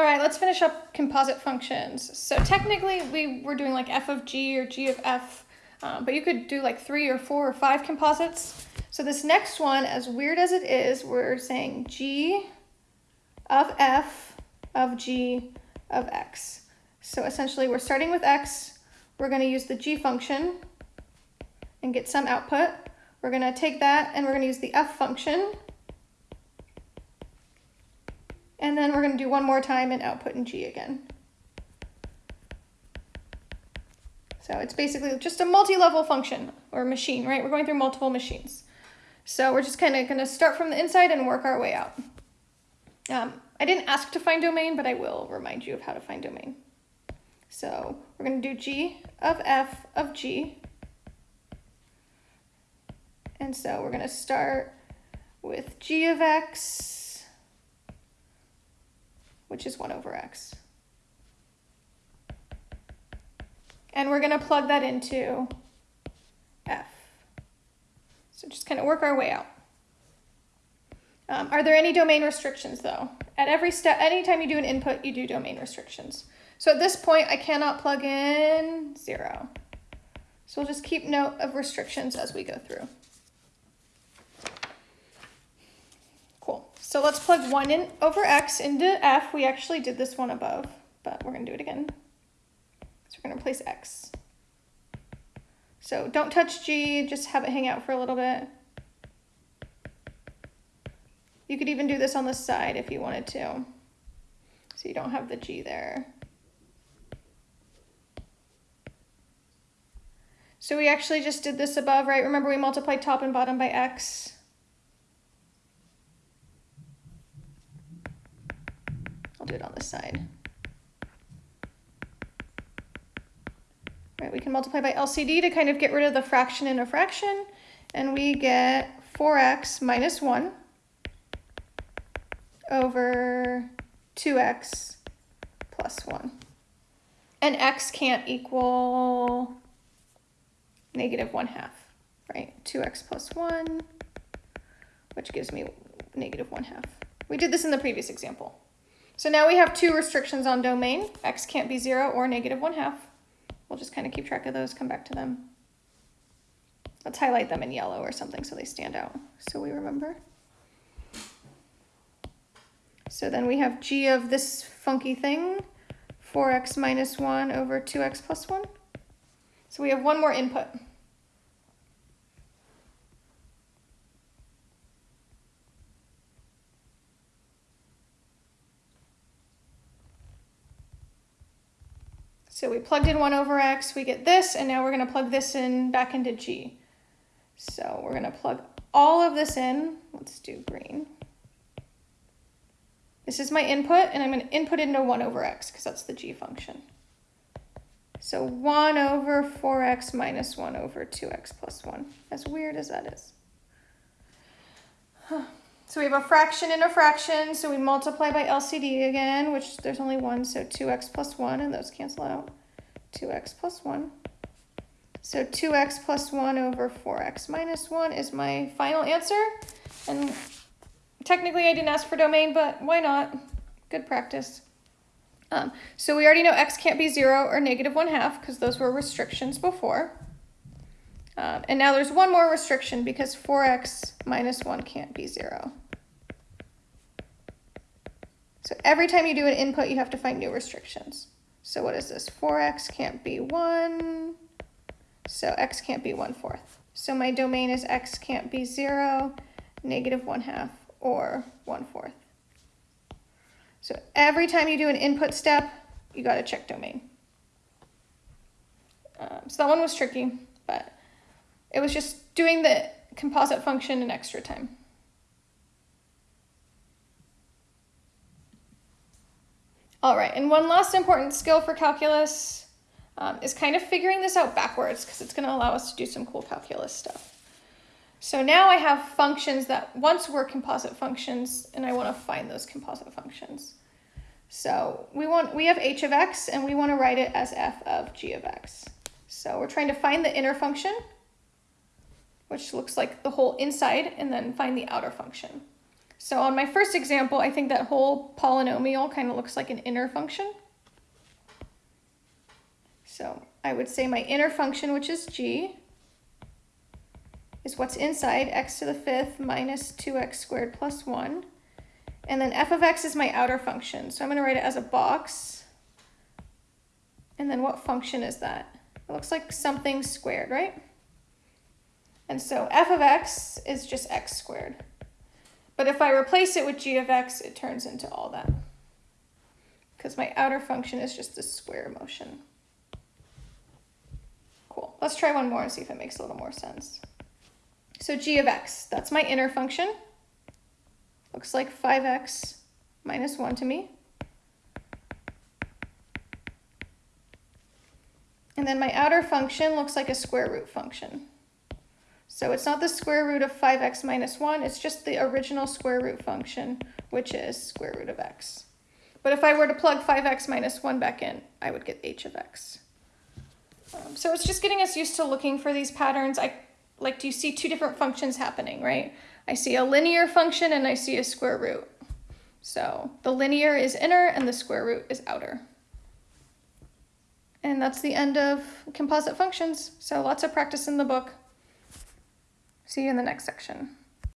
All right, let's finish up composite functions. So technically we were doing like f of g or g of f, uh, but you could do like three or four or five composites. So this next one, as weird as it is, we're saying g of f of g of x. So essentially we're starting with x, we're gonna use the g function and get some output. We're gonna take that and we're gonna use the f function and then we're going to do one more time and output in G again. So it's basically just a multi-level function or machine, right? We're going through multiple machines. So we're just kind of going to start from the inside and work our way out. Um, I didn't ask to find domain, but I will remind you of how to find domain. So we're going to do G of F of G. And so we're going to start with G of X which is 1 over x. And we're going to plug that into f. So just kind of work our way out. Um, are there any domain restrictions though? At every step, anytime you do an input, you do domain restrictions. So at this point, I cannot plug in 0. So we'll just keep note of restrictions as we go through. So let's plug 1 in over x into f. We actually did this one above, but we're going to do it again. So we're going to replace x. So don't touch g, just have it hang out for a little bit. You could even do this on the side if you wanted to. So you don't have the g there. So we actually just did this above, right? Remember we multiplied top and bottom by x. I'll do it on this side. Right, we can multiply by LCD to kind of get rid of the fraction in a fraction, and we get 4x minus 1 over 2x plus 1. And x can't equal negative 1 half, right? 2x plus 1, which gives me negative 1 half. We did this in the previous example. So now we have two restrictions on domain. X can't be zero or negative one half. We'll just kind of keep track of those, come back to them. Let's highlight them in yellow or something so they stand out so we remember. So then we have g of this funky thing, 4x minus 1 over 2x plus 1. So we have one more input. So we plugged in 1 over x, we get this, and now we're going to plug this in back into g. So we're going to plug all of this in. Let's do green. This is my input, and I'm going to input it into 1 over x, because that's the g function. So 1 over 4x minus 1 over 2x plus 1, as weird as that is. So we have a fraction in a fraction, so we multiply by LCD again, which there's only one, so 2x plus 1, and those cancel out. 2x plus 1. So 2x plus 1 over 4x minus 1 is my final answer. And technically I didn't ask for domain, but why not? Good practice. Um, so we already know x can't be 0 or negative 1 half because those were restrictions before. Um, and now there's one more restriction because 4x minus 1 can't be 0. So every time you do an input, you have to find new restrictions. So what is this? 4x can't be 1. So x can't be 1 fourth. So my domain is x can't be 0, negative 1 half, or 1 fourth. So every time you do an input step, you got to check domain. Um, so that one was tricky, but it was just doing the composite function in extra time. All right, and one last important skill for calculus um, is kind of figuring this out backwards because it's going to allow us to do some cool calculus stuff. So now I have functions that once were composite functions and I want to find those composite functions. So we want we have h of x and we want to write it as f of g of x. So we're trying to find the inner function which looks like the whole inside, and then find the outer function. So on my first example, I think that whole polynomial kind of looks like an inner function. So I would say my inner function, which is g, is what's inside x to the fifth minus 2x squared plus 1. And then f of x is my outer function. So I'm going to write it as a box. And then what function is that? It looks like something squared, right? And so f of x is just x squared. But if I replace it with g of x, it turns into all that. Because my outer function is just the square motion. Cool. Let's try one more and see if it makes a little more sense. So g of x, that's my inner function. Looks like 5x minus 1 to me. And then my outer function looks like a square root function. So it's not the square root of 5x minus 1, it's just the original square root function, which is square root of x. But if I were to plug 5x minus 1 back in, I would get h of x. Um, so it's just getting us used to looking for these patterns. I like, do you see two different functions happening, right? I see a linear function and I see a square root. So the linear is inner and the square root is outer. And that's the end of composite functions. So lots of practice in the book. See you in the next section.